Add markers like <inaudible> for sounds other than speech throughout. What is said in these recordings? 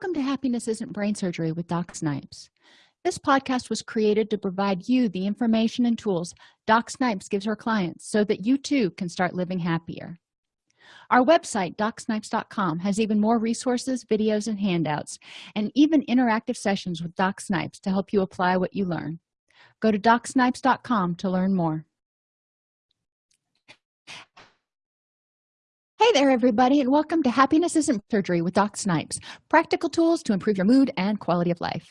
welcome to happiness isn't brain surgery with doc snipes. This podcast was created to provide you the information and tools doc snipes gives her clients so that you too can start living happier. Our website docsnipes.com has even more resources videos and handouts and even interactive sessions with doc snipes to help you apply what you learn. Go to docsnipes.com to learn more hey there everybody and welcome to happiness isn't surgery with doc snipes practical tools to improve your mood and quality of life.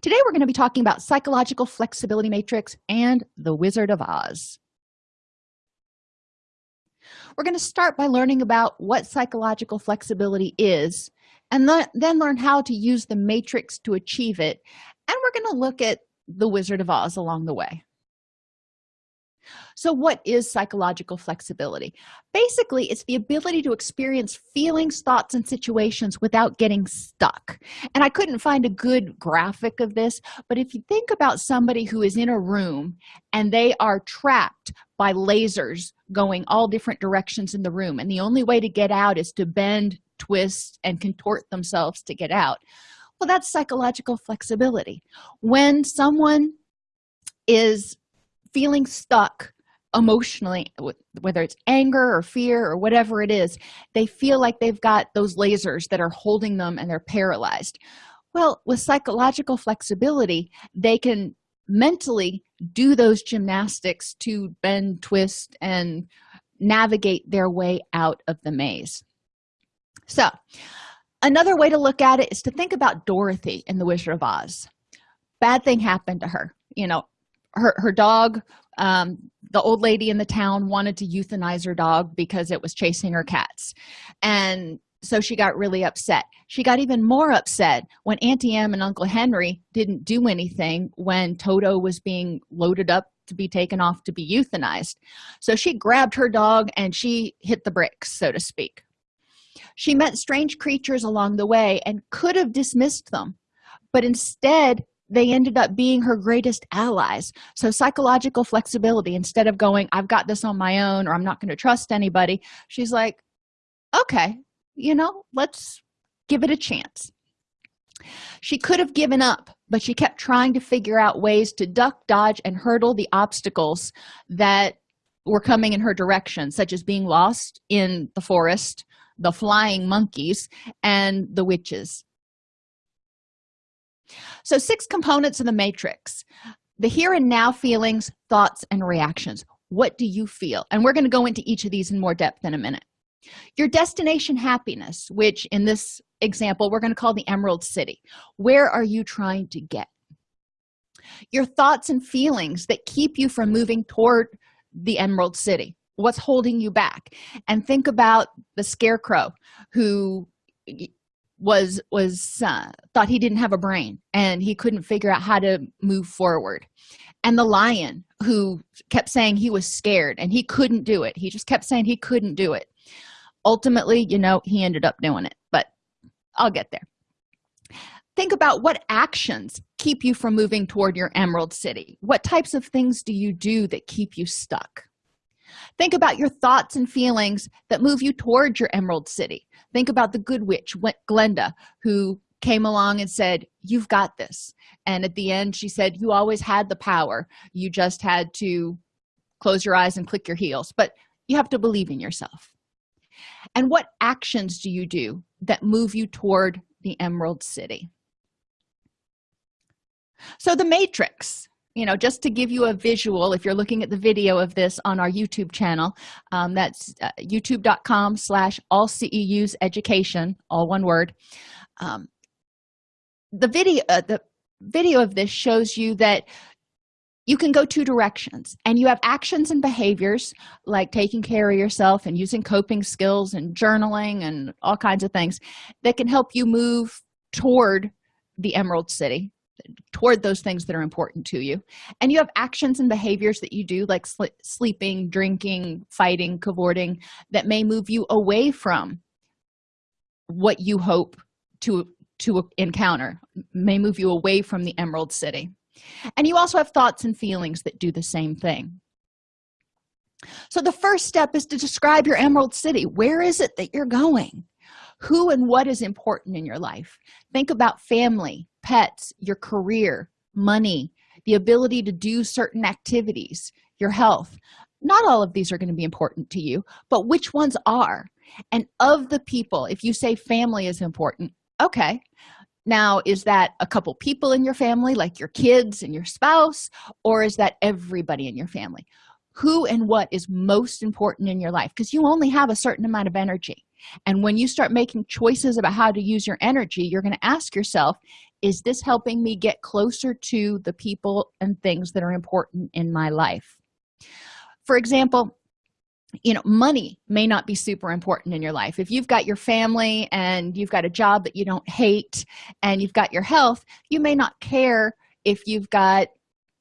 Today we're going to be talking about psychological flexibility matrix and the wizard of oz. We're going to start by learning about what psychological flexibility is and then learn how to use the matrix to achieve it and we're going to look at the wizard of oz along the way so what is psychological flexibility? Basically it's the ability to experience feelings thoughts and situations without getting stuck. And i couldn't find a good graphic of this but if you think about somebody who is in a room and they are trapped by lasers going all different directions in the room and the only way to get out is to bend twist and contort themselves to get out well that's psychological flexibility. When someone is feeling stuck emotionally whether it's anger or fear or whatever it is they feel like they've got those lasers that are holding them and they're paralyzed. Well with psychological flexibility they can mentally do those gymnastics to bend twist and navigate their way out of the maze. So another way to look at it is to think about dorothy in the wizard of oz. Bad thing happened to her you know her her dog um, the old lady in the town wanted to euthanize her dog because it was chasing her cats. And so she got really upset. She got even more upset when auntie em and uncle henry didn't do anything when toto was being loaded up to be taken off to be euthanized. So she grabbed her dog and she hit the bricks so to speak. She met strange creatures along the way and could have dismissed them but instead they ended up being her greatest allies. So psychological flexibility instead of going i've got this on my own or i'm not going to trust anybody she's like okay you know let's give it a chance. She could have given up but she kept trying to figure out ways to duck dodge and hurdle the obstacles that were coming in her direction such as being lost in the forest the flying monkeys and the witches so six components of the matrix the here and now feelings thoughts and reactions. What do you feel? And we're going to go into each of these in more depth in a minute. Your destination happiness which in this example we're going to call the emerald city. Where are you trying to get? Your thoughts and feelings that keep you from moving toward the emerald city. What's holding you back? And think about the scarecrow who was was uh, thought he didn't have a brain and he couldn't figure out how to move forward. And the lion who kept saying he was scared and he couldn't do it. He just kept saying he couldn't do it. Ultimately you know he ended up doing it but i'll get there. Think about what actions keep you from moving toward your emerald city. What types of things do you do that keep you stuck think about your thoughts and feelings that move you toward your emerald city. Think about the good witch glenda who came along and said you've got this. And at the end she said you always had the power. You just had to close your eyes and click your heels. But you have to believe in yourself. And what actions do you do that move you toward the emerald city? So the matrix you know just to give you a visual if you're looking at the video of this on our youtube channel um, that's uh, youtube.com slash all ceus education all one word. Um, the video uh, the video of this shows you that you can go two directions and you have actions and behaviors like taking care of yourself and using coping skills and journaling and all kinds of things that can help you move toward the emerald city toward those things that are important to you. And you have actions and behaviors that you do like sl sleeping drinking fighting cavorting that may move you away from what you hope to to encounter may move you away from the emerald city. And you also have thoughts and feelings that do the same thing. So the first step is to describe your emerald city. Where is it that you're going? Who and what is important in your life? Think about family pets your career money the ability to do certain activities your health. Not all of these are going to be important to you but which ones are? And of the people if you say family is important okay. Now is that a couple people in your family like your kids and your spouse or is that everybody in your family? Who and what is most important in your life? Because you only have a certain amount of energy. And when you start making choices about how to use your energy you're going to ask yourself is this helping me get closer to the people and things that are important in my life? For example you know money may not be super important in your life. If you've got your family and you've got a job that you don't hate and you've got your health you may not care if you've got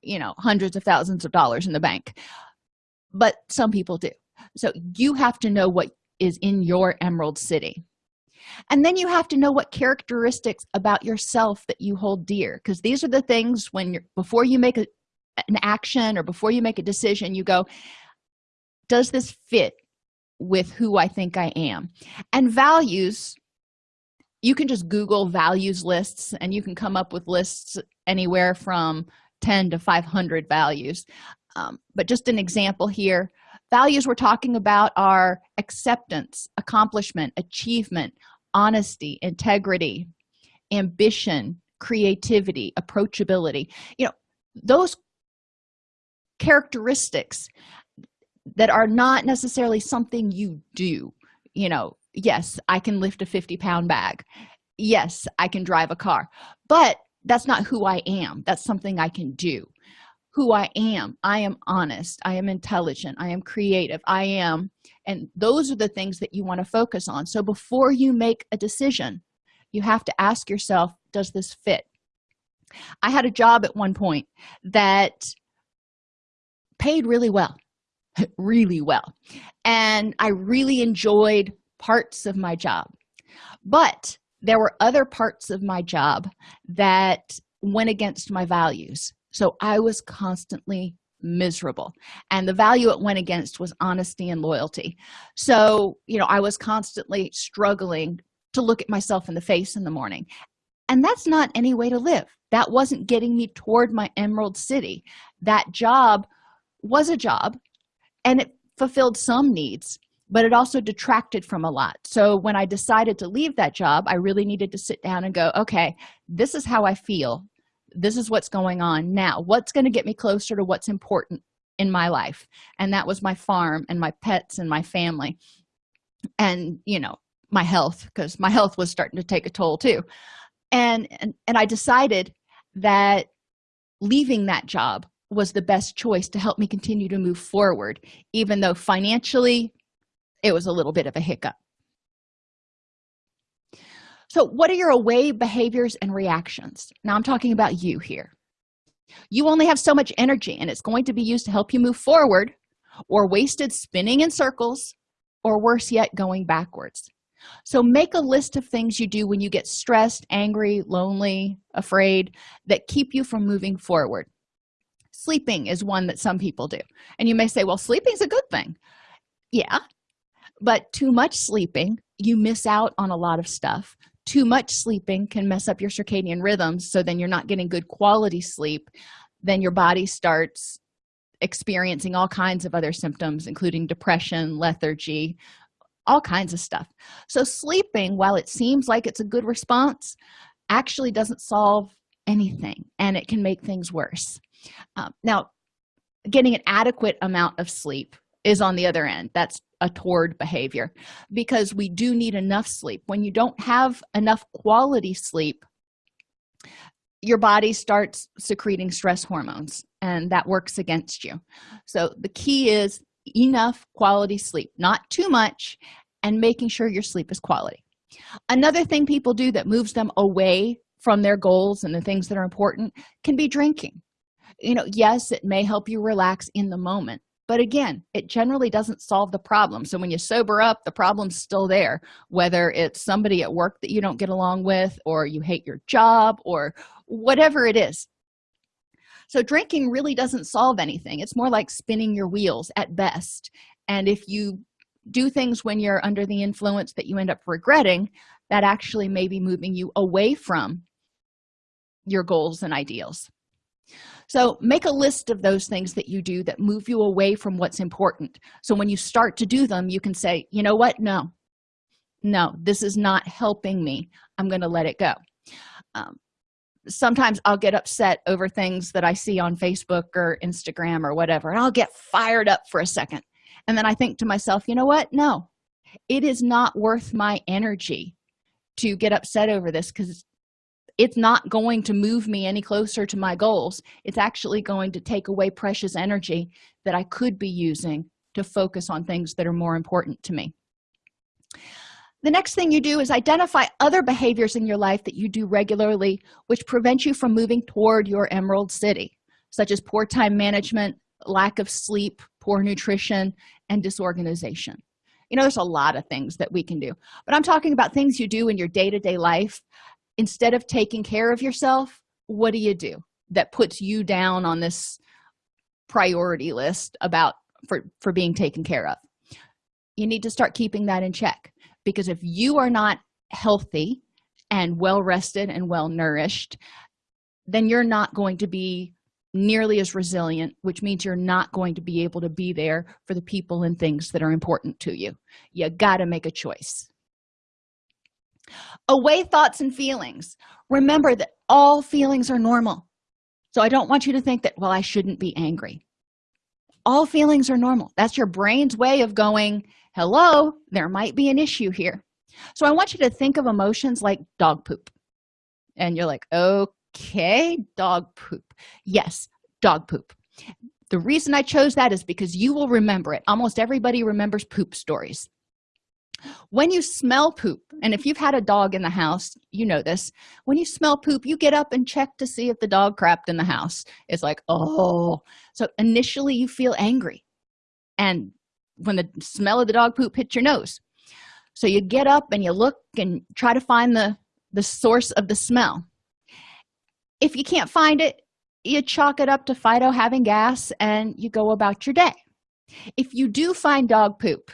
you know hundreds of thousands of dollars in the bank. But some people do. So you have to know what is in your emerald city and then you have to know what characteristics about yourself that you hold dear because these are the things when you're before you make a, an action or before you make a decision you go does this fit with who i think i am? And values you can just google values lists and you can come up with lists anywhere from 10 to 500 values. Um, but just an example here values we're talking about are acceptance accomplishment achievement honesty integrity ambition creativity approachability. You know those characteristics that are not necessarily something you do. You know yes i can lift a 50 pound bag. Yes i can drive a car. But that's not who i am. That's something i can do. Who i am. I am honest. I am intelligent. I am creative. I am and those are the things that you want to focus on. So before you make a decision you have to ask yourself does this fit? I had a job at one point that paid really well <laughs> really well. And i really enjoyed parts of my job. But there were other parts of my job that went against my values. So i was constantly miserable. And the value it went against was honesty and loyalty. So you know i was constantly struggling to look at myself in the face in the morning. And that's not any way to live. That wasn't getting me toward my emerald city. That job was a job and it fulfilled some needs but it also detracted from a lot. So when i decided to leave that job i really needed to sit down and go okay this is how i feel this is what's going on now. What's going to get me closer to what's important in my life? And that was my farm and my pets and my family and you know my health because my health was starting to take a toll too. And, and and i decided that leaving that job was the best choice to help me continue to move forward even though financially it was a little bit of a hiccup so what are your away behaviors and reactions? Now i'm talking about you here. You only have so much energy and it's going to be used to help you move forward or wasted spinning in circles or worse yet going backwards. So make a list of things you do when you get stressed angry lonely afraid that keep you from moving forward. Sleeping is one that some people do. And you may say well sleeping's a good thing. Yeah but too much sleeping you miss out on a lot of stuff too much sleeping can mess up your circadian rhythms so then you're not getting good quality sleep then your body starts experiencing all kinds of other symptoms including depression lethargy all kinds of stuff. So sleeping while it seems like it's a good response actually doesn't solve anything and it can make things worse. Um, now getting an adequate amount of sleep is on the other end. That's a toward behavior. Because we do need enough sleep. When you don't have enough quality sleep your body starts secreting stress hormones and that works against you. So the key is enough quality sleep not too much and making sure your sleep is quality. Another thing people do that moves them away from their goals and the things that are important can be drinking. You know yes it may help you relax in the moment but again it generally doesn't solve the problem. So when you sober up the problem's still there whether it's somebody at work that you don't get along with or you hate your job or whatever it is. So drinking really doesn't solve anything. It's more like spinning your wheels at best. And if you do things when you're under the influence that you end up regretting that actually may be moving you away from your goals and ideals so make a list of those things that you do that move you away from what's important. So when you start to do them you can say you know what? No. No this is not helping me. I'm going to let it go. Um, sometimes i'll get upset over things that i see on facebook or instagram or whatever and i'll get fired up for a second. And then i think to myself you know what? No. It is not worth my energy to get upset over this because it's not going to move me any closer to my goals. It's actually going to take away precious energy that i could be using to focus on things that are more important to me. The next thing you do is identify other behaviors in your life that you do regularly which prevent you from moving toward your emerald city such as poor time management lack of sleep poor nutrition and disorganization. You know there's a lot of things that we can do but i'm talking about things you do in your day-to-day -day life instead of taking care of yourself what do you do that puts you down on this priority list about for for being taken care of? You need to start keeping that in check because if you are not healthy and well rested and well nourished then you're not going to be nearly as resilient which means you're not going to be able to be there for the people and things that are important to you. You got to make a choice away thoughts and feelings. Remember that all feelings are normal. So i don't want you to think that well i shouldn't be angry. All feelings are normal. That's your brain's way of going hello there might be an issue here. So i want you to think of emotions like dog poop. And you're like okay dog poop. Yes dog poop. The reason i chose that is because you will remember it. Almost everybody remembers poop stories when you smell poop and if you've had a dog in the house you know this when you smell poop you get up and check to see if the dog crapped in the house. It's like oh. So initially you feel angry. And when the smell of the dog poop hits your nose. So you get up and you look and try to find the the source of the smell. If you can't find it you chalk it up to fido having gas and you go about your day. If you do find dog poop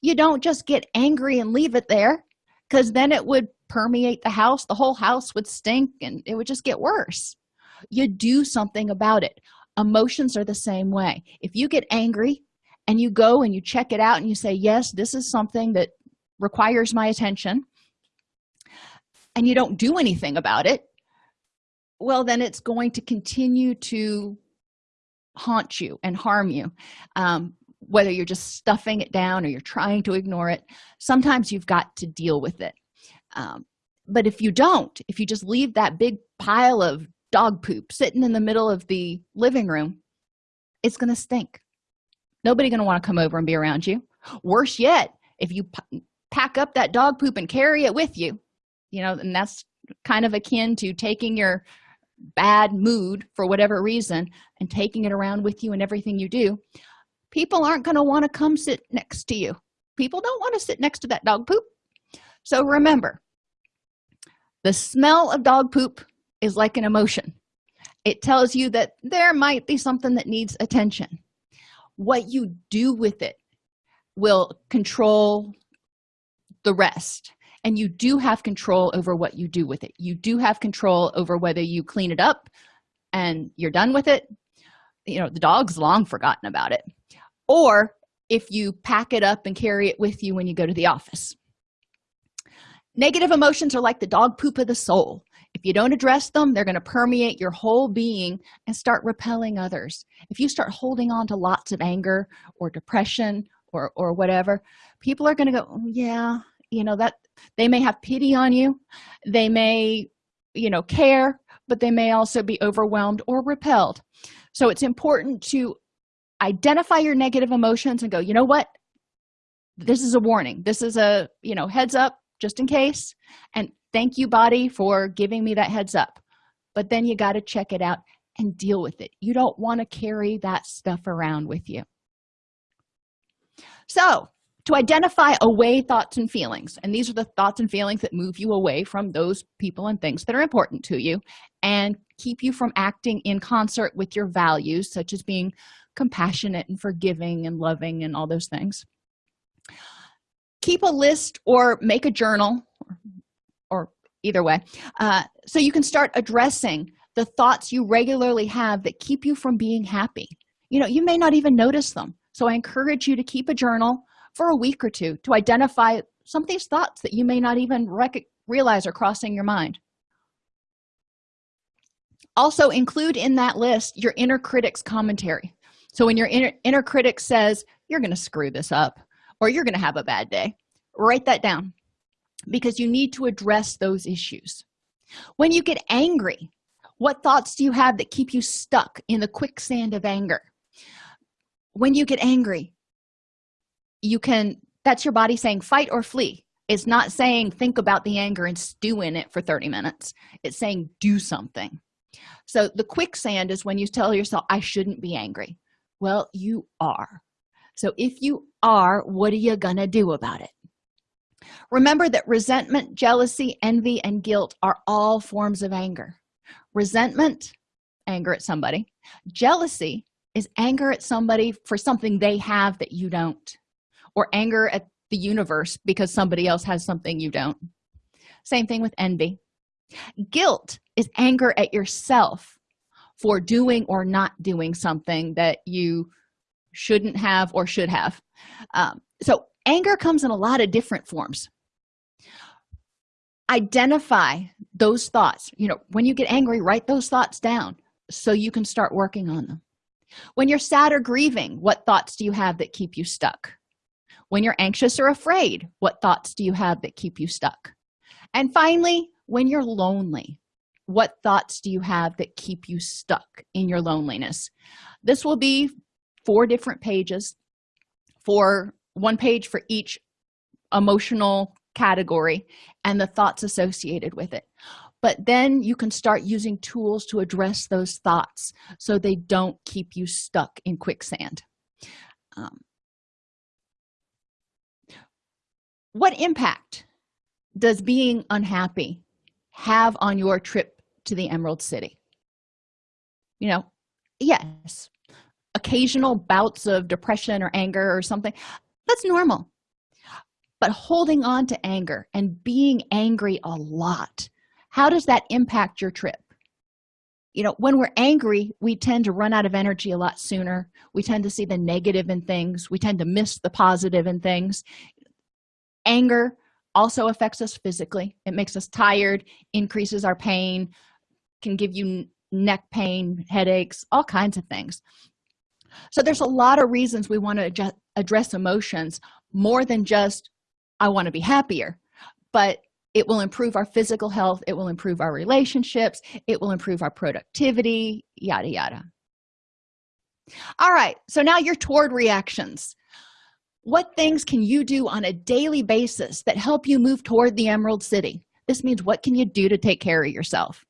you don't just get angry and leave it there because then it would permeate the house the whole house would stink and it would just get worse. You do something about it. Emotions are the same way. If you get angry and you go and you check it out and you say yes this is something that requires my attention and you don't do anything about it well then it's going to continue to haunt you and harm you. Um, whether you're just stuffing it down or you're trying to ignore it sometimes you've got to deal with it. Um, but if you don't if you just leave that big pile of dog poop sitting in the middle of the living room it's going to stink. Nobody going to want to come over and be around you. Worse yet if you pack up that dog poop and carry it with you you know and that's kind of akin to taking your bad mood for whatever reason and taking it around with you and everything you do people aren't going to want to come sit next to you. People don't want to sit next to that dog poop. So remember the smell of dog poop is like an emotion. It tells you that there might be something that needs attention. What you do with it will control the rest and you do have control over what you do with it. You do have control over whether you clean it up and you're done with it you know the dog's long forgotten about it. Or if you pack it up and carry it with you when you go to the office. Negative emotions are like the dog poop of the soul. If you don't address them they're going to permeate your whole being and start repelling others. If you start holding on to lots of anger or depression or or whatever people are going to go oh, yeah you know that they may have pity on you. They may you know care but they may also be overwhelmed or repelled so it's important to identify your negative emotions and go you know what? This is a warning. This is a you know heads up just in case. And thank you body for giving me that heads up. But then you got to check it out and deal with it. You don't want to carry that stuff around with you. So to identify away thoughts and feelings. And these are the thoughts and feelings that move you away from those people and things that are important to you and keep you from acting in concert with your values such as being compassionate and forgiving and loving and all those things. Keep a list or make a journal or, either way uh, so you can start addressing the thoughts you regularly have that keep you from being happy. You know you may not even notice them. So i encourage you to keep a journal for a week or two to identify some of these thoughts that you may not even realize are crossing your mind. Also include in that list your inner critic's commentary. So when your inner, inner critic says you're going to screw this up or you're going to have a bad day write that down because you need to address those issues. When you get angry what thoughts do you have that keep you stuck in the quicksand of anger? When you get angry you can that's your body saying fight or flee. It's not saying think about the anger and stew in it for 30 minutes. It's saying do something. So the quicksand is when you tell yourself i shouldn't be angry. Well you are. So if you are what are you gonna do about it? Remember that resentment jealousy envy and guilt are all forms of anger. Resentment anger at somebody. Jealousy is anger at somebody for something they have that you don't or anger at the universe because somebody else has something you don't. Same thing with envy. Guilt is anger at yourself for doing or not doing something that you shouldn't have or should have. Um, so anger comes in a lot of different forms. Identify those thoughts. You know when you get angry write those thoughts down so you can start working on them. When you're sad or grieving what thoughts do you have that keep you stuck when you're anxious or afraid what thoughts do you have that keep you stuck? And finally when you're lonely what thoughts do you have that keep you stuck in your loneliness? This will be four different pages. For one page for each emotional category and the thoughts associated with it. But then you can start using tools to address those thoughts so they don't keep you stuck in quicksand. Um, what impact does being unhappy have on your trip to the emerald city? You know yes occasional bouts of depression or anger or something that's normal. But holding on to anger and being angry a lot how does that impact your trip? You know when we're angry we tend to run out of energy a lot sooner. We tend to see the negative in things. We tend to miss the positive in things anger also affects us physically. It makes us tired increases our pain can give you neck pain headaches all kinds of things. So there's a lot of reasons we want to address emotions more than just i want to be happier. But it will improve our physical health it will improve our relationships it will improve our productivity yada yada. All right so now you're toward reactions what things can you do on a daily basis that help you move toward the emerald city? This means what can you do to take care of yourself?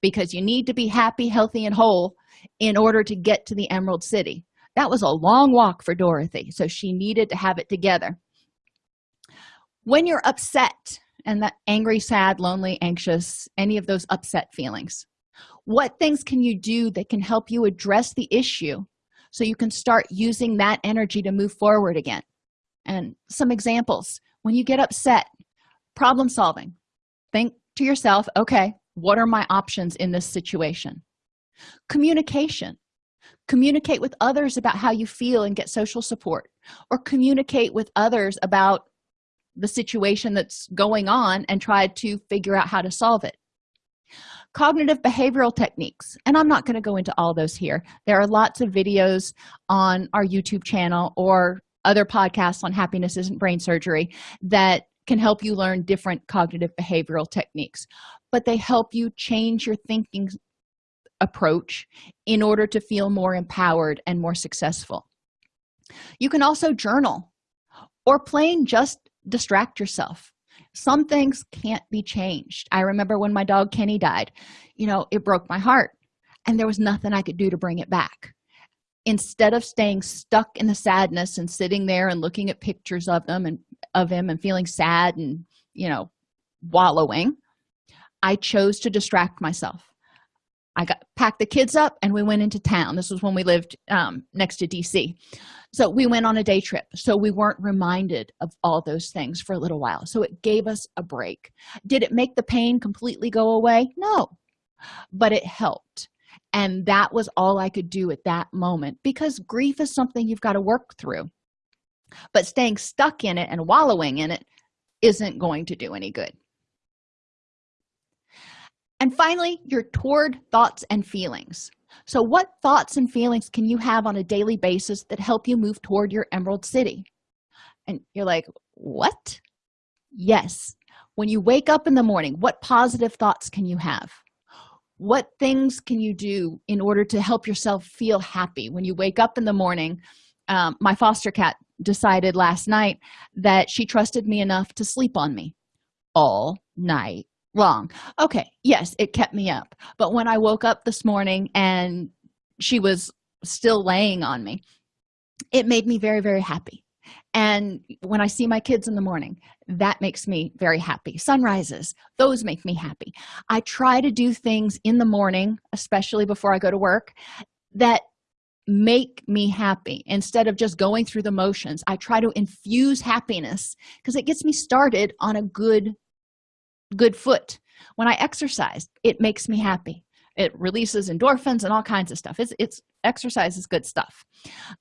Because you need to be happy healthy and whole in order to get to the emerald city. That was a long walk for dorothy so she needed to have it together. When you're upset and that angry sad lonely anxious any of those upset feelings what things can you do that can help you address the issue so you can start using that energy to move forward again. And some examples when you get upset problem solving. Think to yourself okay what are my options in this situation? Communication. Communicate with others about how you feel and get social support. Or communicate with others about the situation that's going on and try to figure out how to solve it cognitive behavioral techniques. And i'm not going to go into all those here. There are lots of videos on our youtube channel or other podcasts on happiness isn't brain surgery that can help you learn different cognitive behavioral techniques. But they help you change your thinking approach in order to feel more empowered and more successful. You can also journal or plain just distract yourself some things can't be changed. I remember when my dog kenny died you know it broke my heart and there was nothing i could do to bring it back. Instead of staying stuck in the sadness and sitting there and looking at pictures of them and of him and feeling sad and you know wallowing i chose to distract myself i got packed the kids up and we went into town. This was when we lived um, next to dc so we went on a day trip. So we weren't reminded of all those things for a little while. So it gave us a break. Did it make the pain completely go away? No. But it helped. And that was all i could do at that moment because grief is something you've got to work through. But staying stuck in it and wallowing in it isn't going to do any good and finally your toward thoughts and feelings. So what thoughts and feelings can you have on a daily basis that help you move toward your emerald city? And you're like what? Yes. When you wake up in the morning what positive thoughts can you have? What things can you do in order to help yourself feel happy? When you wake up in the morning um, my foster cat decided last night that she trusted me enough to sleep on me all night long okay yes it kept me up. But when i woke up this morning and she was still laying on me it made me very very happy. And when i see my kids in the morning that makes me very happy. Sunrises those make me happy. I try to do things in the morning especially before i go to work that make me happy. Instead of just going through the motions i try to infuse happiness because it gets me started on a good good foot. When i exercise it makes me happy. It releases endorphins and all kinds of stuff. It's, it's exercise is good stuff.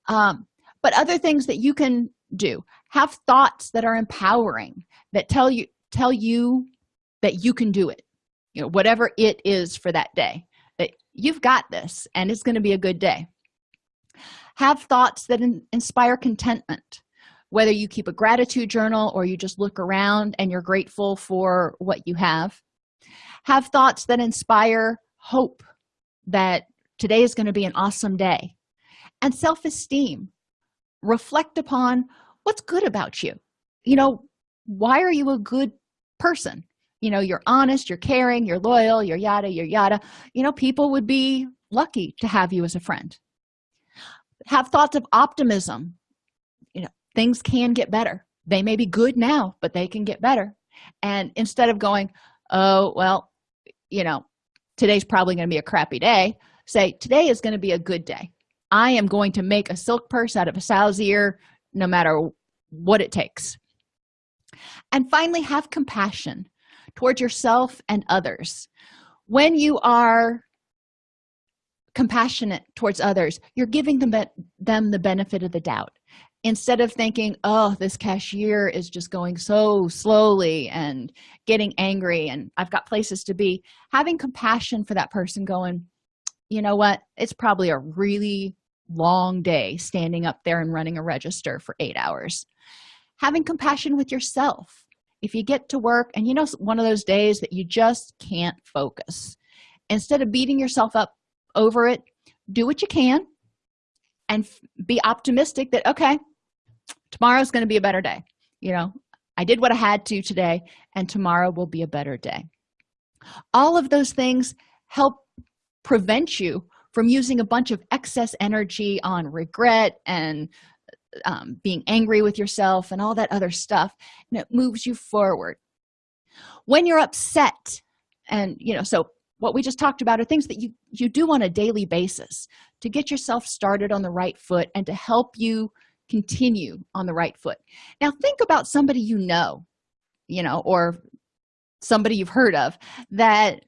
Um, but other things that you can do. Have thoughts that are empowering that tell you tell you that you can do it. You know whatever it is for that day. That you've got this and it's going to be a good day. Have thoughts that in inspire contentment whether you keep a gratitude journal or you just look around and you're grateful for what you have. Have thoughts that inspire hope that today is going to be an awesome day. And self-esteem. Reflect upon what's good about you. You know why are you a good person? You know you're honest you're caring you're loyal you're yada you're yada. You know people would be lucky to have you as a friend. Have thoughts of optimism things can get better. They may be good now but they can get better. And instead of going oh well you know today's probably going to be a crappy day say today is going to be a good day. I am going to make a silk purse out of a sow's ear no matter what it takes. And finally have compassion towards yourself and others. When you are compassionate towards others you're giving them them the benefit of the doubt instead of thinking oh this cashier is just going so slowly and getting angry and i've got places to be having compassion for that person going you know what? It's probably a really long day standing up there and running a register for eight hours. Having compassion with yourself. If you get to work and you know one of those days that you just can't focus. Instead of beating yourself up over it do what you can and be optimistic that okay tomorrow's going to be a better day. You know i did what i had to today and tomorrow will be a better day. All of those things help prevent you from using a bunch of excess energy on regret and um, being angry with yourself and all that other stuff and it moves you forward. When you're upset and you know so what we just talked about are things that you you do on a daily basis to get yourself started on the right foot and to help you continue on the right foot. Now think about somebody you know you know or somebody you've heard of that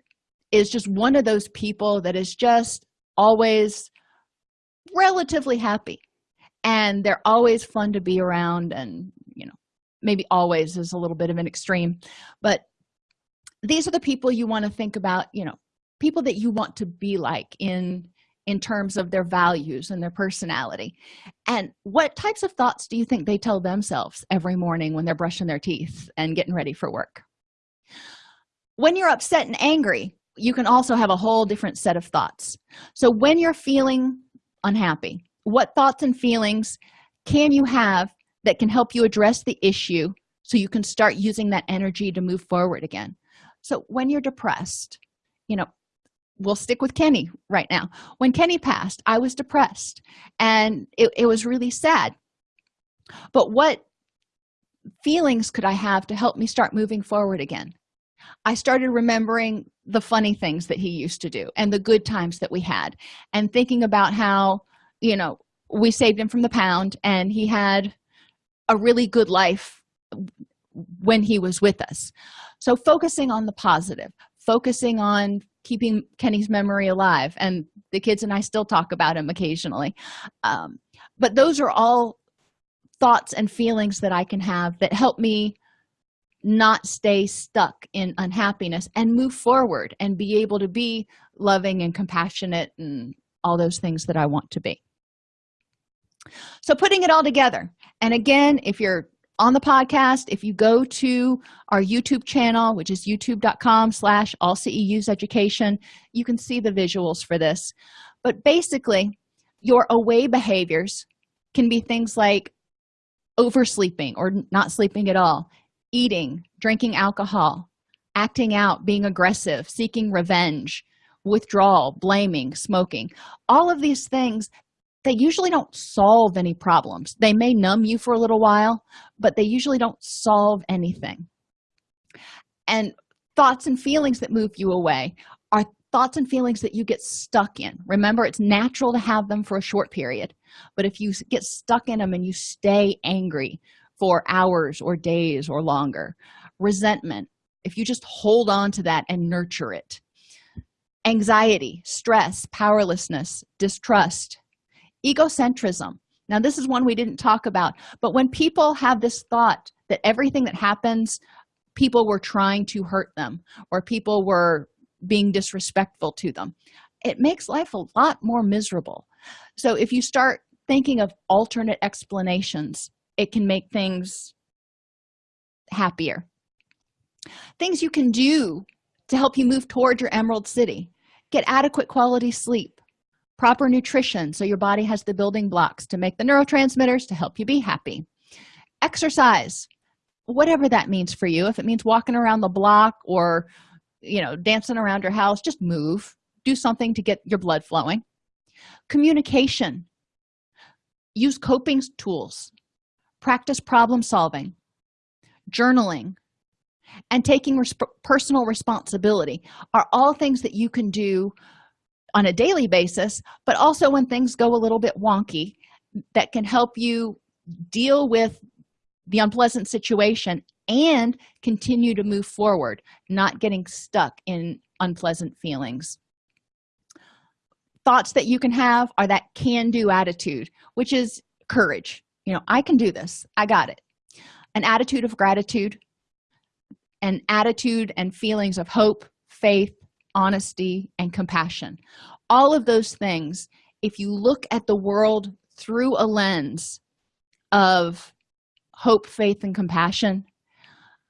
is just one of those people that is just always relatively happy and they're always fun to be around and you know maybe always is a little bit of an extreme but these are the people you want to think about you know people that you want to be like in in terms of their values and their personality. And what types of thoughts do you think they tell themselves every morning when they're brushing their teeth and getting ready for work? When you're upset and angry you can also have a whole different set of thoughts. So when you're feeling unhappy what thoughts and feelings can you have that can help you address the issue so you can start using that energy to move forward again so when you're depressed you know we'll stick with kenny right now. When kenny passed i was depressed and it, it was really sad. But what feelings could i have to help me start moving forward again? I started remembering the funny things that he used to do and the good times that we had and thinking about how you know we saved him from the pound and he had a really good life when he was with us so focusing on the positive focusing on keeping kenny's memory alive and the kids and i still talk about him occasionally. Um, but those are all thoughts and feelings that i can have that help me not stay stuck in unhappiness and move forward and be able to be loving and compassionate and all those things that i want to be. So putting it all together and again if you're on the podcast if you go to our youtube channel which is youtube.com slash all ceus education you can see the visuals for this. But basically your away behaviors can be things like oversleeping or not sleeping at all eating drinking alcohol acting out being aggressive seeking revenge withdrawal blaming smoking. All of these things they usually don't solve any problems. They may numb you for a little while but they usually don't solve anything. And thoughts and feelings that move you away are thoughts and feelings that you get stuck in. Remember it's natural to have them for a short period but if you get stuck in them and you stay angry for hours or days or longer resentment if you just hold on to that and nurture it. Anxiety stress powerlessness distrust egocentrism. Now this is one we didn't talk about but when people have this thought that everything that happens people were trying to hurt them or people were being disrespectful to them it makes life a lot more miserable. So if you start thinking of alternate explanations it can make things happier. Things you can do to help you move toward your emerald city. Get adequate quality sleep proper nutrition. So your body has the building blocks to make the neurotransmitters to help you be happy. Exercise whatever that means for you. If it means walking around the block or you know dancing around your house just move. Do something to get your blood flowing. Communication use coping tools. Practice problem solving. Journaling and taking personal responsibility are all things that you can do on a daily basis but also when things go a little bit wonky that can help you deal with the unpleasant situation and continue to move forward not getting stuck in unpleasant feelings. Thoughts that you can have are that can-do attitude which is courage. You know i can do this. I got it. An attitude of gratitude an attitude and feelings of hope faith honesty and compassion. All of those things if you look at the world through a lens of hope faith and compassion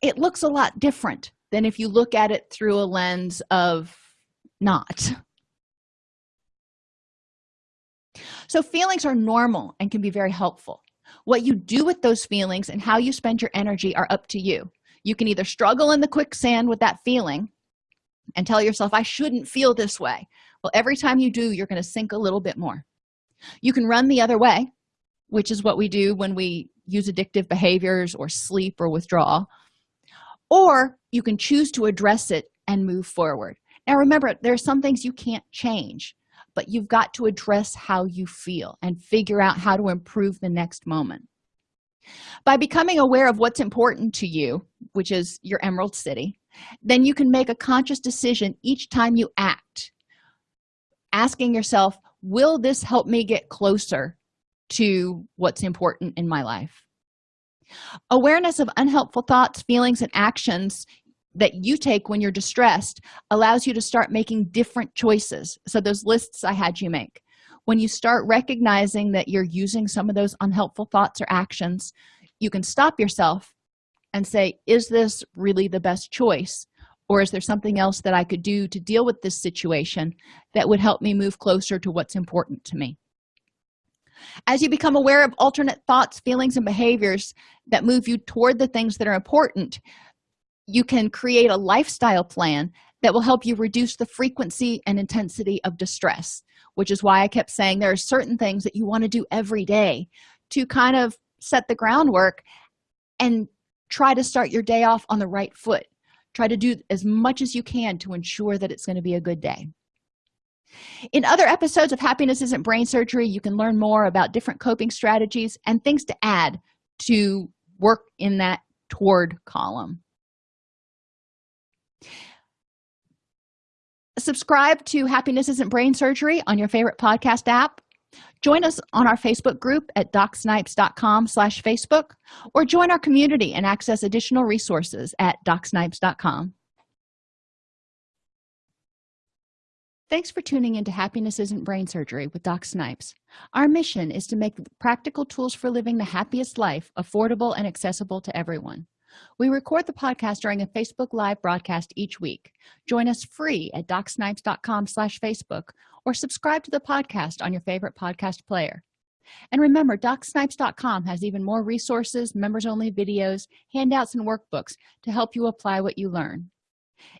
it looks a lot different than if you look at it through a lens of not. So feelings are normal and can be very helpful. What you do with those feelings and how you spend your energy are up to you. You can either struggle in the quicksand with that feeling and tell yourself i shouldn't feel this way. Well every time you do you're going to sink a little bit more. You can run the other way which is what we do when we use addictive behaviors or sleep or withdrawal. Or you can choose to address it and move forward. Now remember there are some things you can't change but you've got to address how you feel and figure out how to improve the next moment. By becoming aware of what's important to you which is your emerald city then you can make a conscious decision each time you act asking yourself will this help me get closer to what's important in my life? Awareness of unhelpful thoughts feelings and actions that you take when you're distressed allows you to start making different choices. So those lists i had you make. When you start recognizing that you're using some of those unhelpful thoughts or actions you can stop yourself and say is this really the best choice? Or is there something else that i could do to deal with this situation that would help me move closer to what's important to me? As you become aware of alternate thoughts feelings and behaviors that move you toward the things that are important you can create a lifestyle plan that will help you reduce the frequency and intensity of distress which is why i kept saying there are certain things that you want to do every day to kind of set the groundwork and try to start your day off on the right foot. Try to do as much as you can to ensure that it's going to be a good day. In other episodes of happiness isn't brain surgery you can learn more about different coping strategies and things to add to work in that toward column. Subscribe to happiness isn't brain surgery on your favorite podcast app join us on our facebook group at docsnipes.com slash facebook or join our community and access additional resources at docsnipes.com thanks for tuning into happiness isn't brain surgery with doc snipes. Our mission is to make practical tools for living the happiest life affordable and accessible to everyone. We record the podcast during a facebook live broadcast each week. Join us free at docsnipes.com slash facebook or subscribe to the podcast on your favorite podcast player. And remember docsnipes.com has even more resources members only videos handouts and workbooks to help you apply what you learn.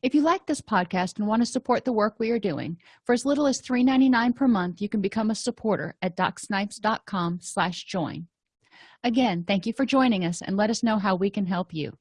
If you like this podcast and want to support the work we are doing for as little as $3.99 per month you can become a supporter at docsnipes.com slash join. Again thank you for joining us and let us know how we can help you